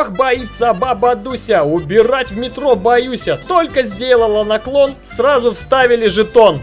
Ох, боится баба Дуся, убирать в метро боюсь. Только сделала наклон, сразу вставили жетон.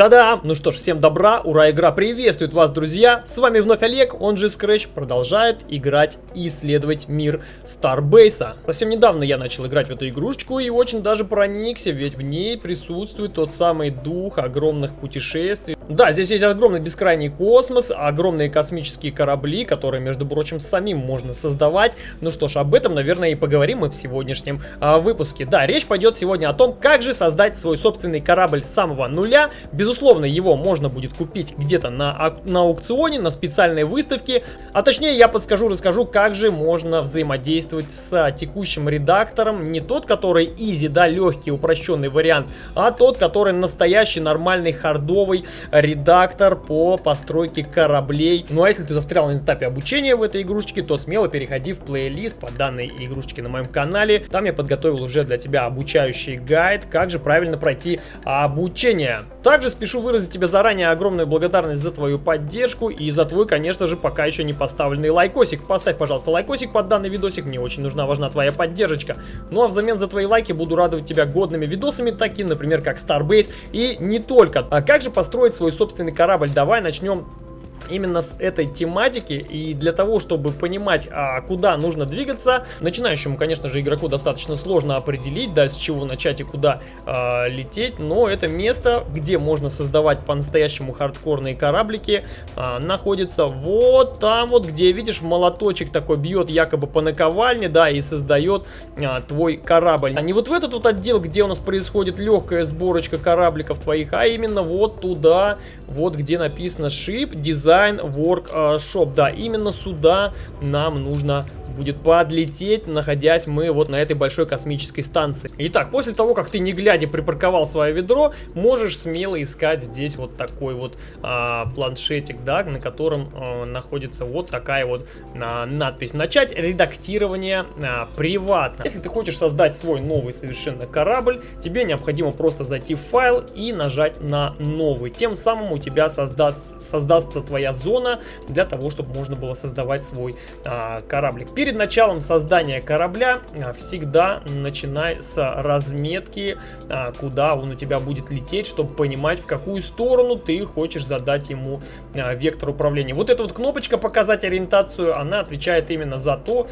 Та-да! Ну что ж, всем добра, ура, игра приветствует вас, друзья! С вами вновь Олег, он же Scratch, продолжает играть и исследовать мир Starbase. Совсем недавно я начал играть в эту игрушечку и очень даже проникся, ведь в ней присутствует тот самый дух огромных путешествий. Да, здесь есть огромный бескрайний космос, огромные космические корабли, которые, между прочим, самим можно создавать. Ну что ж, об этом, наверное, и поговорим мы в сегодняшнем а, выпуске. Да, речь пойдет сегодня о том, как же создать свой собственный корабль с самого нуля, без Безусловно, его можно будет купить где-то на, на аукционе, на специальной выставке. А точнее, я подскажу, расскажу, как же можно взаимодействовать с текущим редактором. Не тот, который easy, да, легкий, упрощенный вариант, а тот, который настоящий, нормальный, хардовый редактор по постройке кораблей. Ну а если ты застрял на этапе обучения в этой игрушечке, то смело переходи в плейлист по данной игрушечке на моем канале. Там я подготовил уже для тебя обучающий гайд, как же правильно пройти обучение. Также спешу выразить тебе заранее огромную благодарность за твою поддержку и за твой, конечно же, пока еще не поставленный лайкосик. Поставь, пожалуйста, лайкосик под данный видосик, мне очень нужна, важна твоя поддержка. Ну а взамен за твои лайки буду радовать тебя годными видосами, такими, например, как Starbase и не только. А как же построить свой собственный корабль? Давай начнем именно с этой тематики. И для того, чтобы понимать, а, куда нужно двигаться, начинающему, конечно же, игроку достаточно сложно определить, да, с чего начать и куда а, лететь. Но это место, где можно создавать по-настоящему хардкорные кораблики, а, находится вот там вот, где, видишь, молоточек такой бьет якобы по наковальне, да, и создает а, твой корабль. А не вот в этот вот отдел, где у нас происходит легкая сборочка корабликов твоих, а именно вот туда, вот где написано ship, design Design Workshop. Да, именно сюда нам нужно будет подлететь, находясь мы вот на этой большой космической станции. Итак, после того, как ты не глядя припарковал свое ведро, можешь смело искать здесь вот такой вот а, планшетик, да, на котором а, находится вот такая вот а, надпись. Начать редактирование а, приватно. Если ты хочешь создать свой новый совершенно корабль, тебе необходимо просто зайти в файл и нажать на новый. Тем самым у тебя создаст, создастся твоя зона для того, чтобы можно было создавать свой а, кораблик. Перед началом создания корабля а, всегда начинай с разметки, а, куда он у тебя будет лететь, чтобы понимать, в какую сторону ты хочешь задать ему а, вектор управления. Вот эта вот кнопочка «Показать ориентацию», она отвечает именно за то,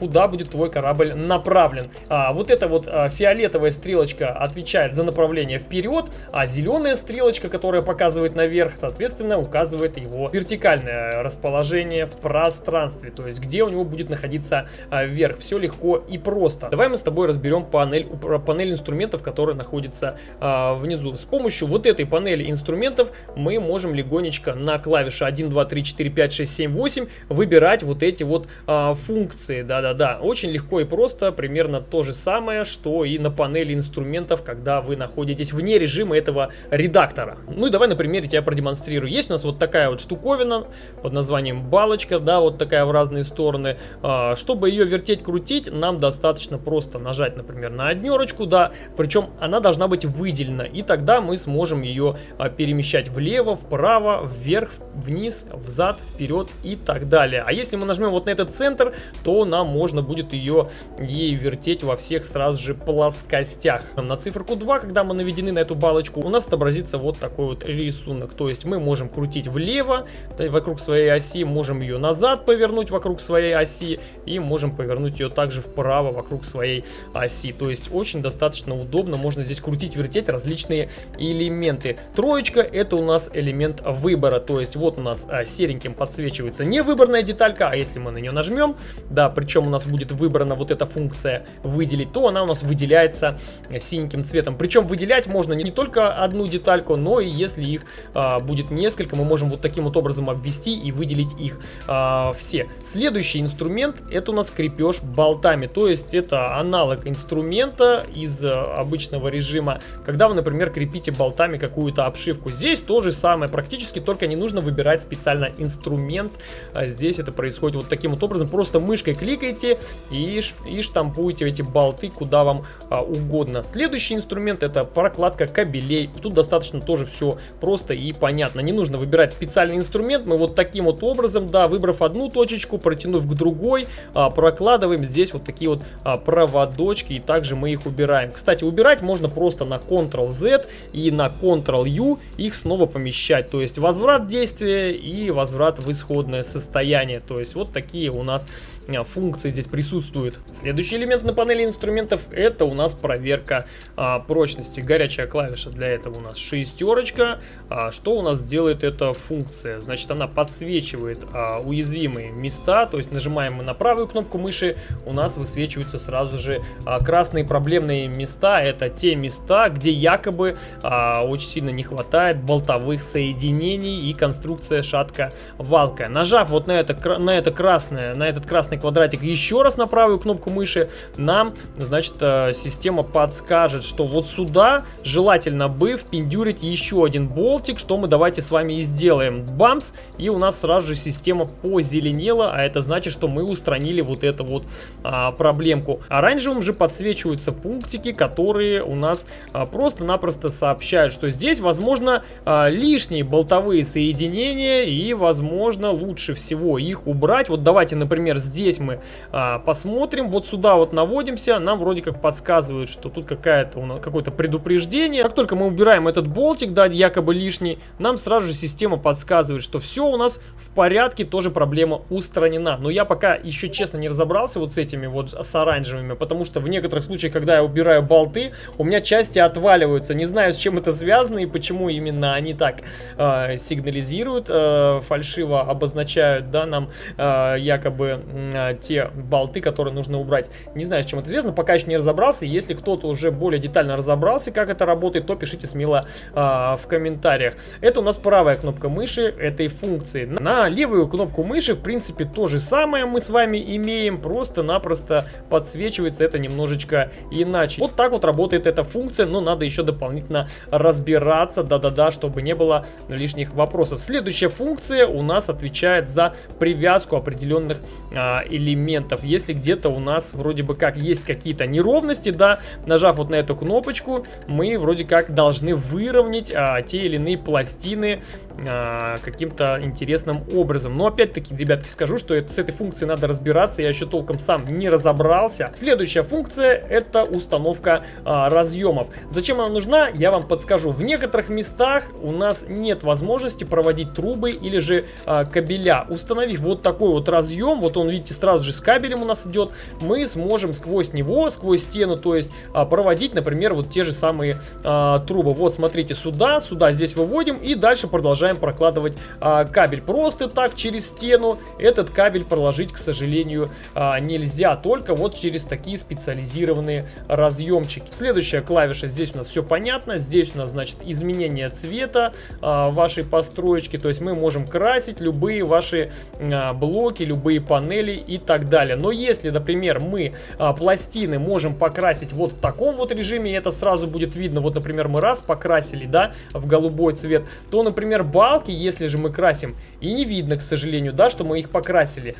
куда будет твой корабль направлен. Вот эта вот фиолетовая стрелочка отвечает за направление вперед, а зеленая стрелочка, которая показывает наверх, соответственно, указывает его вертикальное расположение в пространстве, то есть где у него будет находиться а, вверх. Все легко и просто. Давай мы с тобой разберем панель, панель инструментов, которая находится а, внизу. С помощью вот этой панели инструментов мы можем легонечко на клавише 1, 2, 3, 4, 5, 6, 7, 8 выбирать вот эти вот а, функции. Да-да-да, очень легко и просто, примерно то же самое, что и на панели инструментов, когда вы находитесь вне режима этого редактора. Ну и давай на примере тебя продемонстрирую. Есть у нас вот такая вот штуковина под названием балочка, да, вот такая в разные стороны. А, чтобы ее вертеть, крутить, нам достаточно просто нажать, например, на однерочку, да, причем она должна быть выделена, и тогда мы сможем ее а, перемещать влево, вправо, вверх, вниз, взад, вперед и так далее. А если мы нажмем вот на этот центр, то нам можно будет ее ей вертеть во всех сразу же плоскостях. На циферку 2, когда мы наведены на эту балочку, у нас отобразится вот такой вот рисунок, то есть мы можем крутить влево, вокруг своей оси, можем ее назад повернуть вокруг своей оси, и можем повернуть ее также вправо вокруг своей оси. То есть очень достаточно удобно, можно здесь крутить, вертеть различные элементы. Троечка это у нас элемент выбора, то есть вот у нас а, сереньким подсвечивается не выбранная деталька, а если мы на нее нажмем, да, причем у нас будет выбрана вот эта функция выделить, то она у нас выделяется синеньким цветом. Причем выделять можно не только одну детальку, но и если их а, будет несколько, мы можем вот таким вот образом обвести и выделить их а, все. Следующий инструмент инструмент, это у нас крепеж болтами. То есть это аналог инструмента из э, обычного режима, когда вы, например, крепите болтами какую-то обшивку. Здесь то же самое, практически только не нужно выбирать специально инструмент. А здесь это происходит вот таким вот образом. Просто мышкой кликаете и, и штампуете эти болты куда вам а, угодно. Следующий инструмент это прокладка кабелей. Тут достаточно тоже все просто и понятно. Не нужно выбирать специальный инструмент. Мы вот таким вот образом, да, выбрав одну точечку, протянув к другой, а, прокладываем здесь вот такие вот а, проводочки. И также мы их убираем. Кстати, убирать можно просто на Ctrl-Z и на Ctrl-U их снова помещать. То есть возврат действия и возврат в исходное состояние. То есть вот такие у нас а, функции здесь присутствуют. Следующий элемент на панели инструментов это у нас проверка а, прочности. Горячая клавиша для этого у нас шестерочка. А, что у нас делает эта функция? Значит, она подсвечивает а, уязвимые места. То есть нажимаем мы на правую кнопку мыши, у нас высвечиваются сразу же а, красные проблемные места. Это те места, где якобы а, очень сильно не хватает болтовых соединений и конструкция шатка-валка. Нажав вот на это, на это красное, на этот красный квадратик еще раз на правую кнопку мыши, нам, значит, э, система подскажет, что вот сюда желательно бы впендюрить еще один болтик, что мы давайте с вами и сделаем. Бамс, и у нас сразу же система позеленела, а это значит, что мы устранили вот эту вот а, проблемку. Оранжевым же подсвечиваются пунктики, которые у нас а, просто-напросто сообщают, что здесь, возможно, а, лишние болтовые соединения и, возможно, лучше всего их убрать. Вот давайте, например, здесь мы а, посмотрим, вот сюда вот наводимся, нам вроде как подсказывают, что тут какая-то какое-то предупреждение. Как только мы убираем этот болтик, да, якобы лишний, нам сразу же система подсказывает, что все у нас в порядке, тоже проблема устранена. Но я пока еще честно не разобрался вот с этими вот с оранжевыми, потому что в некоторых случаях, когда я убираю болты, у меня части отваливаются. Не знаю, с чем это связано и почему именно они так э, сигнализируют, э, фальшиво обозначают, да, нам э, якобы э, те болты, которые нужно убрать. Не знаю, с чем это связано, пока еще не разобрался. Если кто-то уже более детально разобрался, как это работает, то пишите смело э, в комментариях. Это у нас правая кнопка мыши этой функции. На левую кнопку мыши, в принципе, то же самое мы с вами имеем, просто-напросто подсвечивается это немножечко иначе. Вот так вот работает эта функция, но надо еще дополнительно разбираться, да-да-да, чтобы не было лишних вопросов. Следующая функция у нас отвечает за привязку определенных а, элементов. Если где-то у нас вроде бы как есть какие-то неровности, да, нажав вот на эту кнопочку, мы вроде как должны выровнять а, те или иные пластины а, каким-то интересным образом. Но опять-таки, ребятки, скажу, что это, с этой функцией надо разбираться, я еще толком сам не разобрался. Следующая функция это установка а, разъемов. Зачем она нужна, я вам подскажу. В некоторых местах у нас нет возможности проводить трубы или же а, кабеля. Установив вот такой вот разъем, вот он, видите, сразу же с кабелем у нас идет, мы сможем сквозь него, сквозь стену, то есть а, проводить, например, вот те же самые а, трубы. Вот, смотрите, сюда, сюда здесь выводим и дальше продолжаем прокладывать а, кабель. Просто так через стену этот кабель проложить, к сожалению, а, нельзя, только вот через такие специализированные разъемчики. Следующая клавиша, здесь у нас все понятно, здесь у нас, значит, изменение цвета а, вашей построечки, то есть мы можем красить любые ваши а, блоки, любые панели и так далее. Но если, например, мы а, пластины можем покрасить вот в таком вот режиме, это сразу будет видно, вот, например, мы раз покрасили, да, в голубой цвет, то, например, балки, если же мы красим, и не видно, к сожалению, да, что мы их покрасили.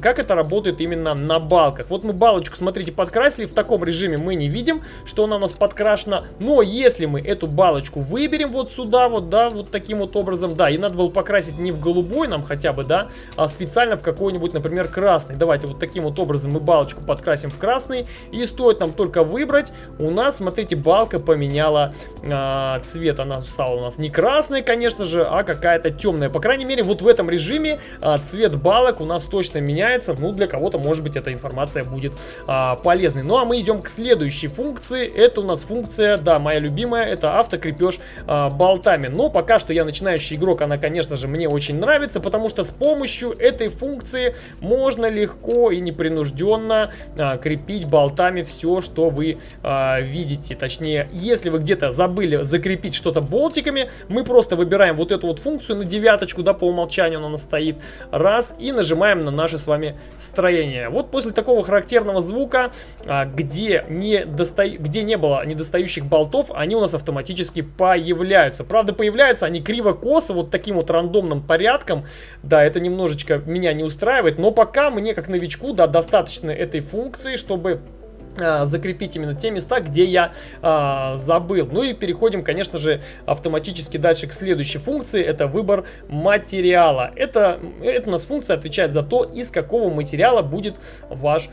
Как это работает именно на балках? Вот мы балочку, смотрите, подкрасили, в таком режиме мы не видим, что она у нас подкрашена, но если мы эту балочку выберем вот сюда, вот, да, вот таким вот образом, да, и надо было покрасить не в голубой нам хотя бы, да, а специально в какой-нибудь, например, красный. Давайте вот таким вот образом мы балочку подкрасим в красный, и стоит нам только выбрать, у нас, смотрите, балка поменяла а, цвет, она стала у нас не красной, конечно же, а какая-то темная. По крайней мере, вот в этом режиме а, цвет балок у нас точно меняется, ну, для кого-то, может быть, эта информация будет а, полезной. Ну, а мы идем к следующей функции, это у нас функция, да, моя любимая, это автокрепеж а, болтами. Но пока что я начинающий игрок, она, конечно же, мне очень нравится, потому что с помощью этой функции можно легко и непринужденно а, крепить болтами все, что вы а, видите. Точнее, если вы где-то забыли закрепить что-то болтиками, мы просто выбираем вот эту вот функцию на девяточку, да, по умолчанию она стоит, раз, и нажимаем на наши с вами строение. Вот после такого характерного звука, а, где не, доста... где не было недостающих болтов, они у нас автоматически появляются. Правда, появляются они криво-косо, вот таким вот рандомным порядком. Да, это немножечко меня не устраивает, но пока мне, как новичку, да, достаточно этой функции, чтобы закрепить именно те места, где я а, забыл. Ну и переходим, конечно же, автоматически дальше к следующей функции. Это выбор материала. Это, это у нас функция отвечает за то, из какого материала будет ваш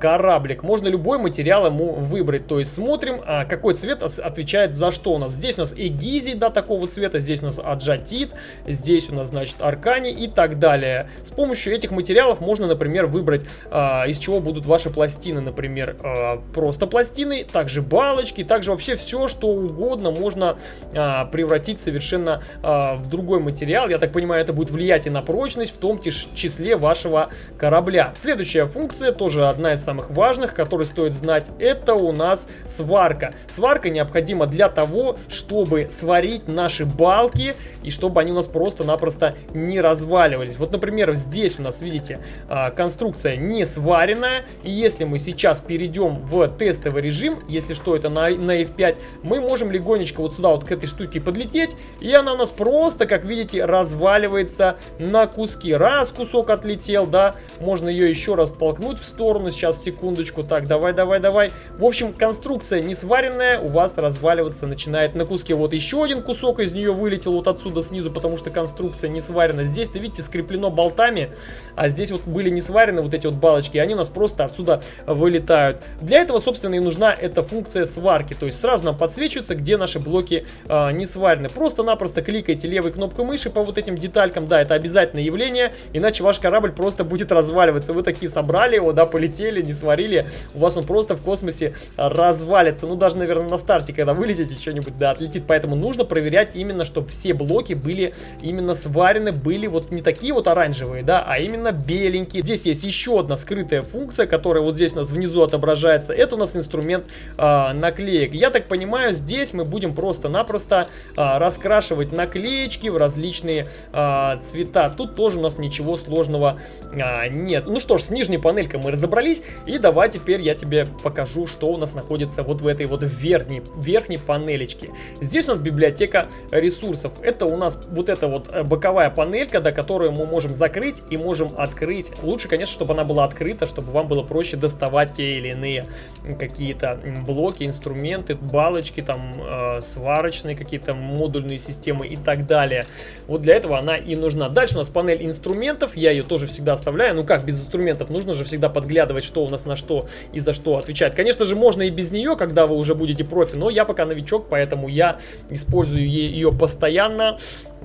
кораблик. Можно любой материал ему выбрать. То есть смотрим, а, какой цвет отвечает за что у нас. Здесь у нас эгизий, да, такого цвета. Здесь у нас аджатит. Здесь у нас, значит, аркани и так далее. С помощью этих материалов можно, например, выбрать, а, из чего будут ваши пластины, например, а, а, просто пластины, также балочки, также вообще все, что угодно можно а, превратить совершенно а, в другой материал. Я так понимаю, это будет влиять и на прочность, в том числе вашего корабля. Следующая функция, тоже одна из самых важных, которую стоит знать, это у нас сварка. Сварка необходима для того, чтобы сварить наши балки и чтобы они у нас просто-напросто не разваливались. Вот, например, здесь у нас, видите, а, конструкция не сваренная, и если мы сейчас перейдем перейдем в тестовый режим, если что, это на, на F5, мы можем легонечко вот сюда вот к этой штуке подлететь, и она у нас просто, как видите, разваливается на куски. Раз кусок отлетел, да, можно ее еще раз толкнуть в сторону, сейчас, секундочку, так, давай, давай, давай. В общем, конструкция не сваренная, у вас разваливаться начинает на куски. Вот еще один кусок из нее вылетел вот отсюда снизу, потому что конструкция не сварена. Здесь-то, видите, скреплено болтами, а здесь вот были не сварены вот эти вот балочки, они у нас просто отсюда вылетают. Для этого, собственно, и нужна эта функция сварки. То есть сразу нам подсвечивается, где наши блоки э, не сварены. Просто-напросто кликайте левой кнопкой мыши по вот этим деталькам. Да, это обязательное явление, иначе ваш корабль просто будет разваливаться. Вы такие собрали его, да, полетели, не сварили. У вас он просто в космосе развалится. Ну, даже, наверное, на старте, когда вылетите, что-нибудь, да, отлетит. Поэтому нужно проверять именно, чтобы все блоки были именно сварены, были вот не такие вот оранжевые, да, а именно беленькие. Здесь есть еще одна скрытая функция, которая вот здесь у нас внизу отображается отображается. Это у нас инструмент а, наклеек. Я так понимаю, здесь мы будем просто-напросто а, раскрашивать наклеечки в различные а, цвета. Тут тоже у нас ничего сложного а, нет. Ну что ж, с нижней панелькой мы разобрались. И давай теперь я тебе покажу, что у нас находится вот в этой вот верхней, верхней панелечке. Здесь у нас библиотека ресурсов. Это у нас вот эта вот э, боковая панелька, до которой мы можем закрыть и можем открыть. Лучше, конечно, чтобы она была открыта, чтобы вам было проще доставать те или иные какие-то блоки, инструменты, балочки, там э, сварочные какие-то модульные системы и так далее. Вот для этого она и нужна. Дальше у нас панель инструментов, я ее тоже всегда оставляю. Ну как без инструментов? Нужно же всегда подглядывать, что у нас на что и за что отвечает. Конечно же, можно и без нее, когда вы уже будете профи, но я пока новичок, поэтому я использую ее постоянно.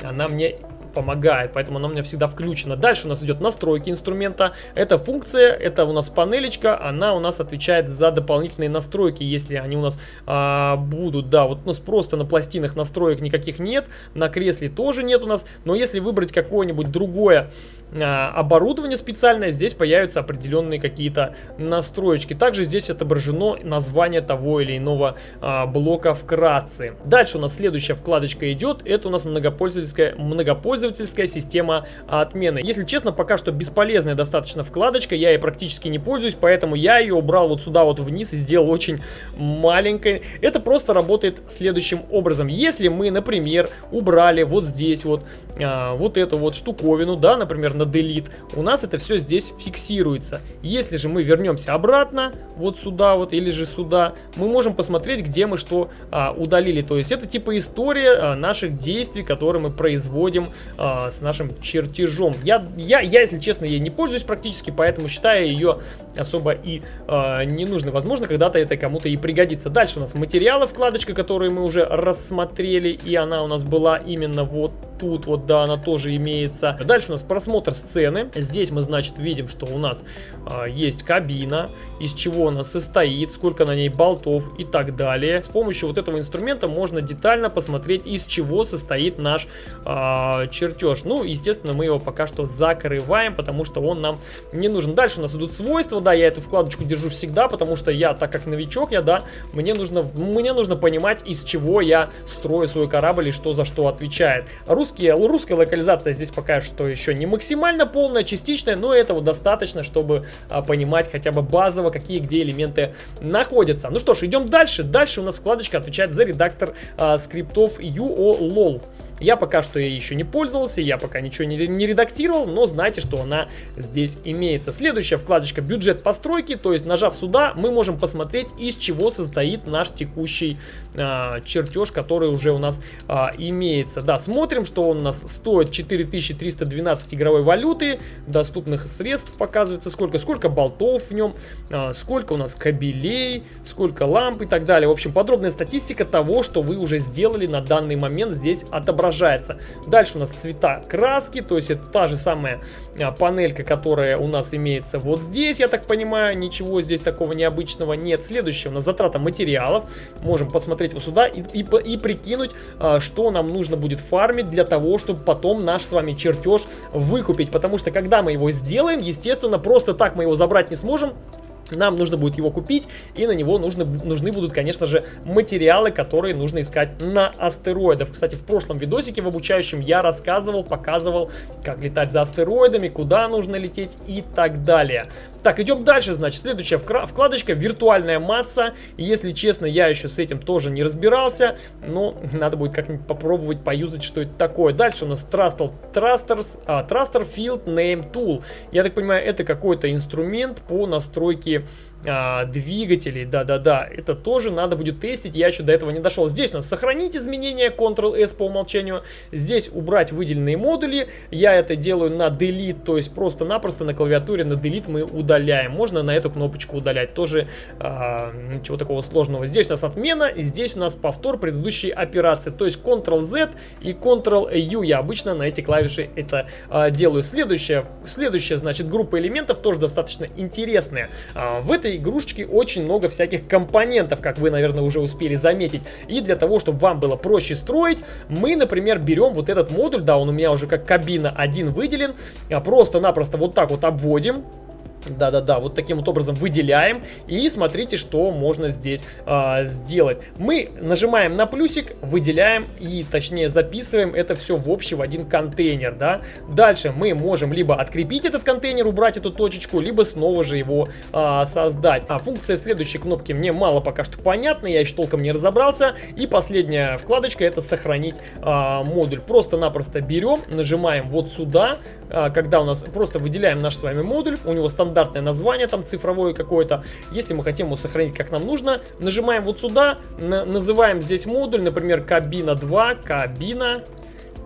Она мне помогает, поэтому она у меня всегда включена. Дальше у нас идет настройки инструмента. Это функция, это у нас панелечка, она у нас отвечает за дополнительные настройки, если они у нас а, будут. Да, вот у нас просто на пластинах настроек никаких нет, на кресле тоже нет у нас, но если выбрать какое-нибудь другое а, оборудование специальное, здесь появятся определенные какие-то настроечки. Также здесь отображено название того или иного а, блока вкратце. Дальше у нас следующая вкладочка идет, это у нас многопользовательская, многопользовательская пользовательская система отмены. Если честно, пока что бесполезная достаточно вкладочка, я ей практически не пользуюсь, поэтому я ее убрал вот сюда вот вниз и сделал очень маленькой. Это просто работает следующим образом. Если мы, например, убрали вот здесь вот, а, вот эту вот штуковину, да, например, на delete, у нас это все здесь фиксируется. Если же мы вернемся обратно, вот сюда вот, или же сюда, мы можем посмотреть, где мы что а, удалили. То есть это типа история а, наших действий, которые мы производим э, с нашим чертежом. Я, я, я, если честно, ей не пользуюсь практически, поэтому считаю ее особо и э, ненужной. Возможно, когда-то это кому-то и пригодится. Дальше у нас материалы, вкладочка, которую мы уже рассмотрели, и она у нас была именно вот тут вот, да, она тоже имеется. Дальше у нас просмотр сцены. Здесь мы, значит, видим, что у нас а, есть кабина, из чего она состоит, сколько на ней болтов и так далее. С помощью вот этого инструмента можно детально посмотреть, из чего состоит наш а, чертеж. Ну, естественно, мы его пока что закрываем, потому что он нам не нужен. Дальше у нас идут свойства, да, я эту вкладочку держу всегда, потому что я, так как новичок, я, да, мне нужно, мне нужно понимать, из чего я строю свой корабль и что за что отвечает. Русский русские, русская локализация здесь пока что еще не максимально полная, частичная, но этого достаточно, чтобы а, понимать хотя бы базово, какие где элементы находятся. Ну что ж, идем дальше. Дальше у нас вкладочка отвечает за редактор а, скриптов UOLOL. Я пока что ей еще не пользовался, я пока ничего не, не редактировал, но знайте, что она здесь имеется. Следующая вкладочка бюджет постройки, то есть нажав сюда, мы можем посмотреть, из чего состоит наш текущий а, чертеж, который уже у нас а, имеется. Да, смотрим, что он у нас стоит 4312 игровой валюты, доступных средств показывается сколько, сколько болтов в нем, а, сколько у нас кабелей, сколько ламп и так далее. В общем, подробная статистика того, что вы уже сделали на данный момент здесь отображается отображается. Дальше у нас цвета краски, то есть это та же самая а, панелька, которая у нас имеется вот здесь, я так понимаю, ничего здесь такого необычного нет. Следующее у нас затрата материалов, можем посмотреть вот сюда и, и, и прикинуть, а, что нам нужно будет фармить для того, чтобы потом наш с вами чертеж выкупить, потому что когда мы его сделаем, естественно, просто так мы его забрать не сможем, нам нужно будет его купить, и на него нужны, нужны будут, конечно же, материалы, которые нужно искать на астероидах. Кстати, в прошлом видосике в обучающем я рассказывал, показывал, как летать за астероидами, куда нужно лететь и так далее. Так, идем дальше, значит, следующая вкладочка «Виртуальная масса». Если честно, я еще с этим тоже не разбирался, но надо будет как-нибудь попробовать поюзать, что это такое. Дальше у нас Trustal, Trusters, а, Truster Field Name Tool. Я так понимаю, это какой-то инструмент по настройке а, двигателей, да-да-да, это тоже надо будет тестить, я еще до этого не дошел. Здесь у нас сохранить изменения, Ctrl-S по умолчанию, здесь убрать выделенные модули, я это делаю на Delete, то есть просто-напросто на клавиатуре на Delete мы удаляем, можно на эту кнопочку удалять, тоже а, ничего такого сложного. Здесь у нас отмена, и здесь у нас повтор предыдущей операции, то есть Ctrl-Z и Ctrl-U, я обычно на эти клавиши это а, делаю. Следующая, следующая, значит, группа элементов тоже достаточно интересная. А, в этой игрушечки очень много всяких компонентов, как вы, наверное, уже успели заметить. И для того, чтобы вам было проще строить, мы, например, берем вот этот модуль, да, он у меня уже как кабина один выделен, а просто-напросто вот так вот обводим, да-да-да, вот таким вот образом выделяем и смотрите, что можно здесь а, сделать. Мы нажимаем на плюсик, выделяем и точнее записываем это все в общий в один контейнер, да. Дальше мы можем либо открепить этот контейнер, убрать эту точечку, либо снова же его а, создать. А функция следующей кнопки мне мало пока что понятна, я еще толком не разобрался. И последняя вкладочка это сохранить а, модуль. Просто-напросто берем, нажимаем вот сюда, а, когда у нас просто выделяем наш с вами модуль, у него стандартный стандартное название, там цифровое какое-то. Если мы хотим его сохранить как нам нужно, нажимаем вот сюда, называем здесь модуль, например, кабина 2, кабина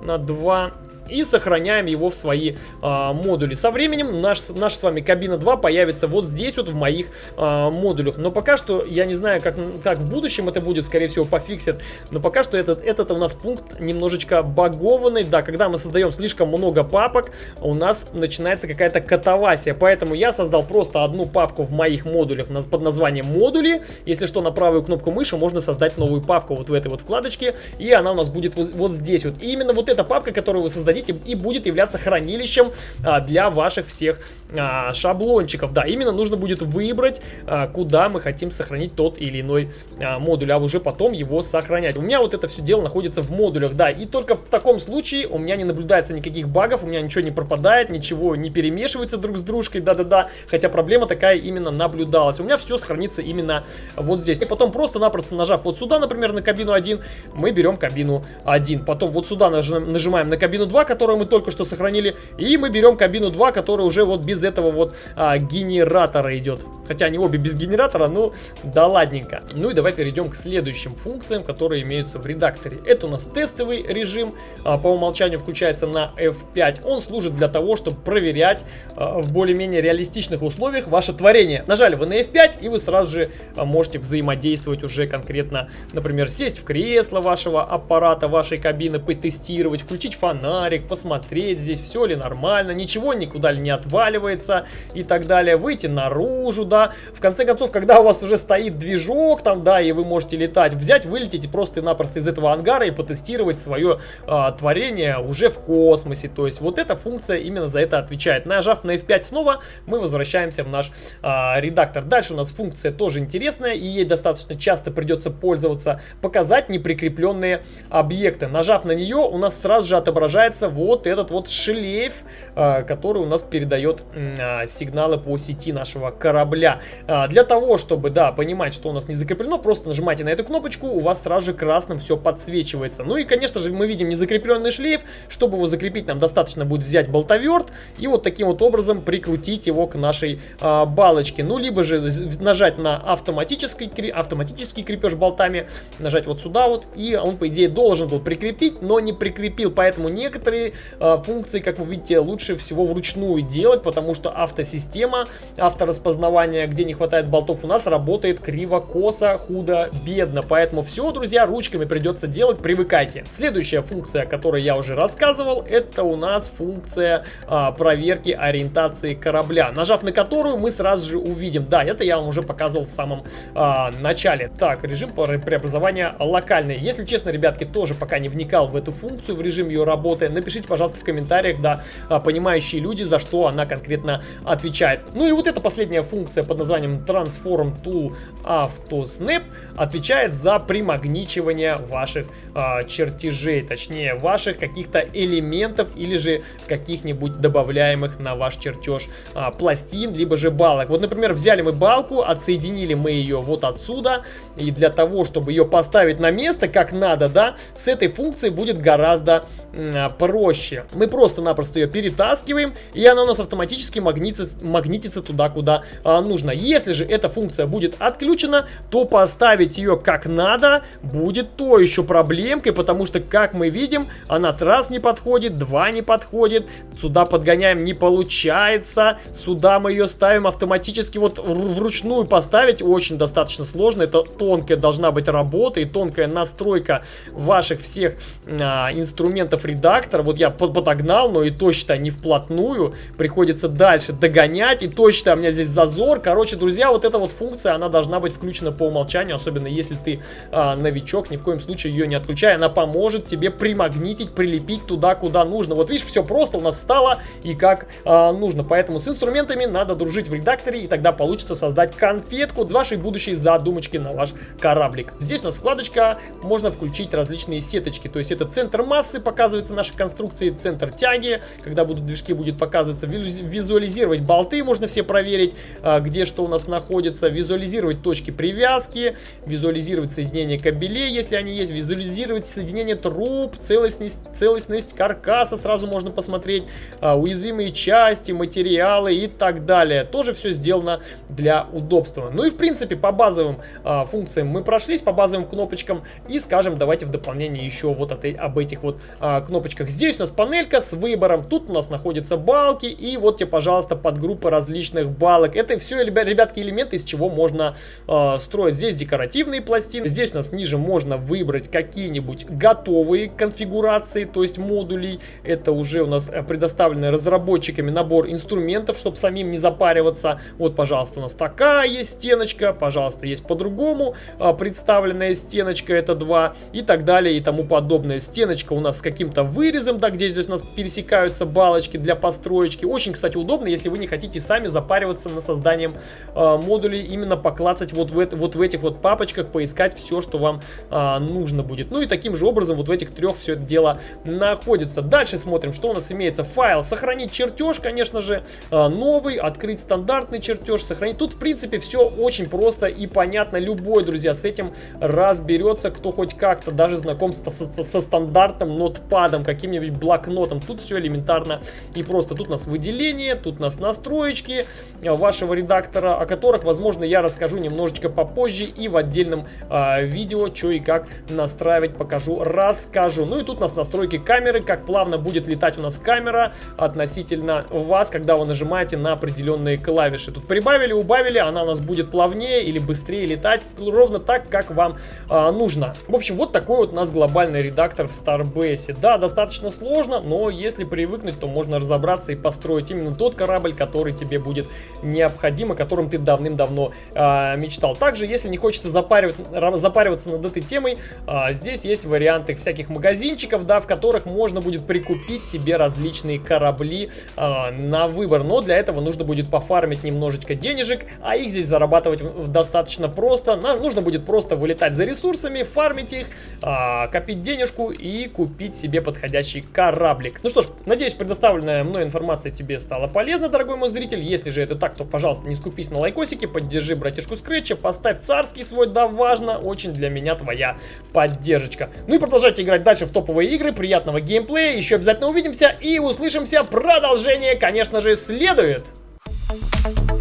на 2 и сохраняем его в свои а, модули. Со временем наш, наш с вами кабина 2 появится вот здесь вот в моих а, модулях. Но пока что я не знаю, как, как в будущем это будет, скорее всего пофиксят. Но пока что этот, этот у нас пункт немножечко багованный. Да, когда мы создаем слишком много папок, у нас начинается какая-то катавасия. Поэтому я создал просто одну папку в моих модулях под названием модули. Если что, на правую кнопку мыши можно создать новую папку вот в этой вот вкладочке. И она у нас будет вот, вот здесь вот. И именно вот эта папка, которую вы создадите, установить и, будет являться хранилищем а, для ваших всех а, шаблончиков. Да, именно нужно будет выбрать, а, куда мы хотим сохранить тот или иной а, модуль, а уже потом его сохранять. У меня вот это все дело находится в модулях, да, и только в таком случае у меня не наблюдается никаких багов, у меня ничего не пропадает, ничего не перемешивается друг с дружкой, да-да-да, хотя проблема такая именно наблюдалась. У меня все сохранится именно вот здесь. И потом просто-напросто нажав вот сюда, например, на кабину 1, мы берем кабину 1. Потом вот сюда нажимаем на кабину 2, которую мы только что сохранили. И мы берем кабину 2, которая уже вот без этого вот а, генератора идет. Хотя они обе без генератора, ну да ладненько. Ну и давай перейдем к следующим функциям, которые имеются в редакторе. Это у нас тестовый режим, а, по умолчанию включается на F5. Он служит для того, чтобы проверять а, в более-менее реалистичных условиях ваше творение. Нажали вы на F5 и вы сразу же а, можете взаимодействовать уже конкретно, например, сесть в кресло вашего аппарата, вашей кабины, потестировать, включить фонарик, их посмотреть, здесь все ли нормально, ничего никуда ли не отваливается и так далее. Выйти наружу, да. В конце концов, когда у вас уже стоит движок там, да, и вы можете летать, взять, вылететь просто-напросто из этого ангара и потестировать свое а, творение уже в космосе. То есть вот эта функция именно за это отвечает. Нажав на F5 снова, мы возвращаемся в наш а, редактор. Дальше у нас функция тоже интересная, и ей достаточно часто придется пользоваться. Показать неприкрепленные объекты. Нажав на нее, у нас сразу же отображается вот этот вот шлейф, а, который у нас передает а, сигналы по сети нашего корабля. А, для того, чтобы, да, понимать, что у нас не закреплено, просто нажимайте на эту кнопочку, у вас сразу же красным все подсвечивается. Ну и, конечно же, мы видим незакрепленный шлейф. Чтобы его закрепить, нам достаточно будет взять болтоверт и вот таким вот образом прикрутить его к нашей балочке. Ну, либо же нажать на автоматический, автоматический крепеж болтами, нажать вот сюда вот, и он, по идее, должен был прикрепить, но не прикрепил. Поэтому некоторые а, функции, как вы видите, лучше всего вручную делать, потому что автосистема, автораспознавание, где не хватает болтов, у нас работает криво-косо, худо-бедно. Поэтому все, друзья, ручками придется делать, привыкайте. Следующая функция, о которой я уже рассказывал, это у нас функция а, проверки ориентации корабля, нажав на которую мы сразу же увидим. Да, это я вам уже показывал в самом а, начале. Так, режим преобразования локальный. Если честно, ребятки, тоже пока не вникал в эту функцию, в режим ее работы, напишите, пожалуйста, в комментариях, да, а, понимающие люди, за что она конкретно отвечает. Ну и вот эта последняя функция под названием Transform to Auto Snap отвечает за примагничивание ваших а, чертежей, точнее ваших каких-то элементов или же каких-нибудь добавляемых на ваш чертеж а, пластин, либо же балок. Вот, например, взяли мы балку, отсоединили мы ее вот отсюда, и для того, чтобы ее поставить на место как надо, да, с этой функцией будет гораздо а, проще. Мы просто-напросто ее перетаскиваем, и она у нас автоматически магнитится, магнитится туда, куда а, нужно. Если же эта функция будет отключена, то поставить ее как надо будет то еще проблемкой, потому что, как мы видим, она раз не подходит, два не подходит, сюда подгоняем не получается, сюда мы ее ставим автоматически, вот вручную поставить очень достаточно сложно, это тонкая должна быть работа и тонкая настройка ваших всех а, инструментов редактора, вот я подогнал, но и то, считай, не вплотную, приходится дальше догонять, и то, считай, у меня здесь зазор, короче, друзья, вот эта вот функция, она должна быть включена по умолчанию, особенно если ты а, новичок, ни в коем случае ее не отключай, она поможет тебе примагнитить, прилепить туда, куда нужно, вот видишь, все просто у нас встало и как а, нужно, поэтому с инструментами надо дружить в редакторе, и тогда получится создать конфетку с вашей будущей задумочки на ваш кораблик. Здесь у нас вкладочка, можно включить различные сеточки, то есть это центр массы, показывается нашей конструкции, центр тяги, когда будут движки, будет показываться, визуализировать болты, можно все проверить, а, где что у нас находится, визуализировать точки привязки, визуализировать соединение кабелей, если они есть, визуализировать соединение труб, целостность, целостность каркаса сразу можно посмотреть, а, уязвимые части, материалы и так далее. Тоже все сделано для удобства. Ну и в принципе по базовым а, функциям мы прошлись, по базовым кнопочкам и скажем давайте в дополнение еще вот от, об этих вот кнопочках. Здесь у нас панелька с выбором, тут у нас находятся балки и вот тебе пожалуйста подгруппы различных балок. Это все, ребятки, элементы, из чего можно а, строить. Здесь декоративные пластины, здесь у нас ниже можно выбрать какие-нибудь готовые конфигурации, то есть модулей. Это уже у нас предоставленный разработчиками набор инструментов, чтобы самим не запариваться. Вот, пожалуйста, у нас такая есть стеночка, пожалуйста, есть по-другому а, представленная стеночка, это два и так далее и тому подобное. Стеночка у нас с каким-то вырезом, да, где здесь у нас пересекаются балочки для построечки. Очень, кстати, удобно, если вы не хотите сами запариваться на созданием э, модулей, именно поклацать вот в, вот в этих вот папочках, поискать все, что вам э, нужно будет. Ну и таким же образом вот в этих трех все это дело находится. Дальше смотрим, что у нас имеется. Файл, сохранить чертеж, конечно же, э, новый, открыть стандартный чертеж, сохранить. Тут, в принципе, все очень просто и понятно. Любой, друзья, с этим разберется, кто хоть как-то даже знаком со, со, со стандартным нотпадом, каким-нибудь блокнотом. Тут все элементарно и просто. Тут у нас выделение, тут у нас настроечки вашего редактора, о которых, возможно, я расскажу немножечко попозже и в отдельном э, видео, что и как настраивать, покажу, расскажу. Ну и тут у нас настройки камеры, как плавно будет летать у нас камера относительно вас, когда вы нажимаете на определенные клавиши. Тут прибавили, убавили, она у нас будет плавнее или быстрее летать, ровно так, как вам э, нужно. В общем, вот такой вот у нас глобальный редактор в Starbase. Да, достаточно достаточно сложно, но если привыкнуть, то можно разобраться и построить именно тот корабль, который тебе будет необходим, о котором ты давным-давно э, мечтал. Также, если не хочется запаривать, запариваться над этой темой, э, здесь есть варианты всяких магазинчиков, да, в которых можно будет прикупить себе различные корабли э, на выбор. Но для этого нужно будет пофармить немножечко денежек, а их здесь зарабатывать достаточно просто. Нам нужно будет просто вылетать за ресурсами, фармить их, э, копить денежку и купить себе подходящий кораблик. Ну что ж, надеюсь, предоставленная мной информация тебе стала полезна, дорогой мой зритель. Если же это так, то, пожалуйста, не скупись на лайкосики, поддержи братишку Скретча, поставь царский свой, да важно, очень для меня твоя поддержка. Ну и продолжайте играть дальше в топовые игры, приятного геймплея, еще обязательно увидимся и услышимся. Продолжение, конечно же, следует. Thank you